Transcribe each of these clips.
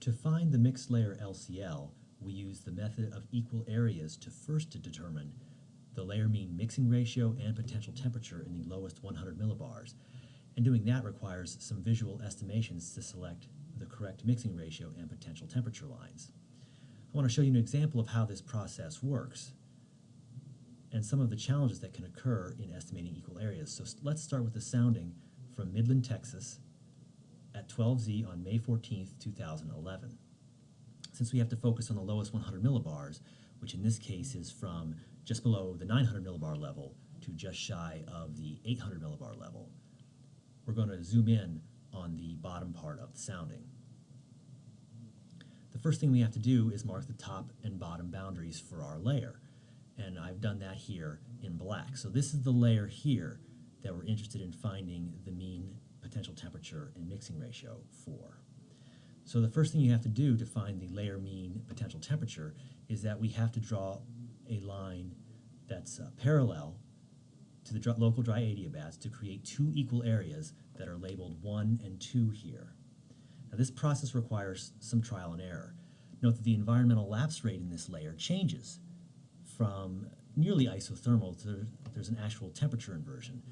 To find the mixed layer LCL, we use the method of equal areas to first to determine the layer mean mixing ratio and potential temperature in the lowest 100 millibars. And doing that requires some visual estimations to select the correct mixing ratio and potential temperature lines. I want to show you an example of how this process works and some of the challenges that can occur in estimating equal areas. So let's start with the sounding from Midland, Texas at 12Z on May 14th, 2011. Since we have to focus on the lowest 100 millibars, which in this case is from just below the 900 millibar level to just shy of the 800 millibar level, we're going to zoom in on the bottom part of the sounding. The first thing we have to do is mark the top and bottom boundaries for our layer and I've done that here in black. So this is the layer here that we're interested in finding the mean potential temperature and mixing ratio for. So the first thing you have to do to find the layer mean potential temperature is that we have to draw a line that's uh, parallel to the dr local dry adiabats to create two equal areas that are labeled 1 and 2 here. Now this process requires some trial and error. Note that the environmental lapse rate in this layer changes from nearly isothermal to there's an actual temperature inversion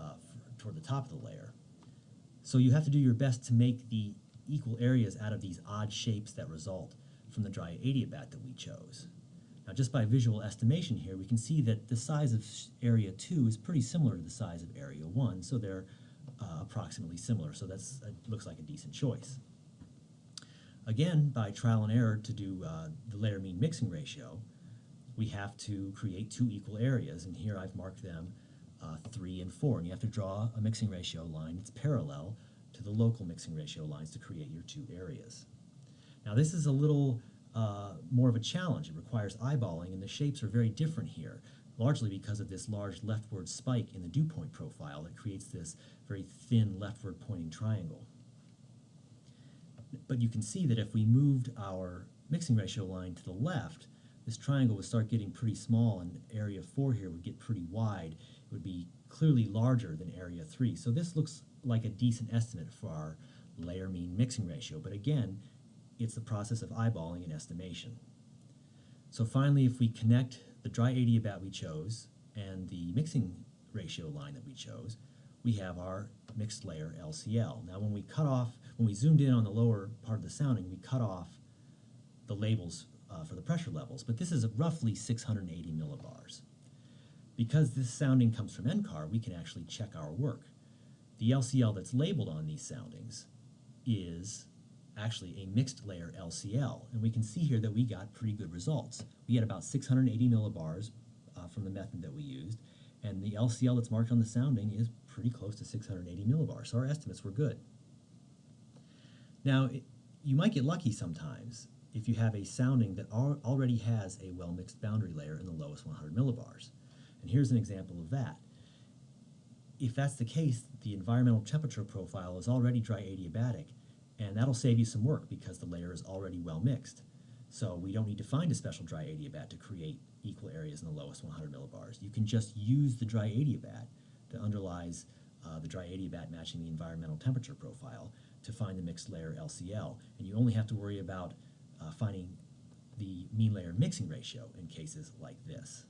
uh, toward the top of the layer. So you have to do your best to make the equal areas out of these odd shapes that result from the dry adiabat that we chose. Now just by visual estimation here, we can see that the size of area 2 is pretty similar to the size of area 1, so they're uh, approximately similar, so that uh, looks like a decent choice. Again, by trial and error to do uh, the layer mean mixing ratio, we have to create two equal areas, and here I've marked them uh, 3 and 4, and you have to draw a mixing ratio line that's parallel to the local mixing ratio lines to create your two areas. Now this is a little uh, more of a challenge. It requires eyeballing, and the shapes are very different here, largely because of this large leftward spike in the dew point profile that creates this very thin leftward pointing triangle. But you can see that if we moved our mixing ratio line to the left, this triangle would start getting pretty small and area 4 here would get pretty wide. Would be clearly larger than area 3. So this looks like a decent estimate for our layer mean mixing ratio. But again, it's the process of eyeballing and estimation. So finally, if we connect the dry adiabat we chose and the mixing ratio line that we chose, we have our mixed layer LCL. Now when we cut off, when we zoomed in on the lower part of the sounding, we cut off the labels uh, for the pressure levels, but this is roughly 680 millibars. Because this sounding comes from NCAR, we can actually check our work. The LCL that's labeled on these soundings is actually a mixed layer LCL, and we can see here that we got pretty good results. We had about 680 millibars uh, from the method that we used, and the LCL that's marked on the sounding is pretty close to 680 millibars, so our estimates were good. Now, it, you might get lucky sometimes if you have a sounding that al already has a well-mixed boundary layer in the lowest 100 millibars. And here's an example of that. If that's the case, the environmental temperature profile is already dry adiabatic, and that'll save you some work because the layer is already well mixed. So we don't need to find a special dry adiabat to create equal areas in the lowest 100 millibars. You can just use the dry adiabat that underlies uh, the dry adiabat matching the environmental temperature profile to find the mixed layer LCL. And you only have to worry about uh, finding the mean layer mixing ratio in cases like this.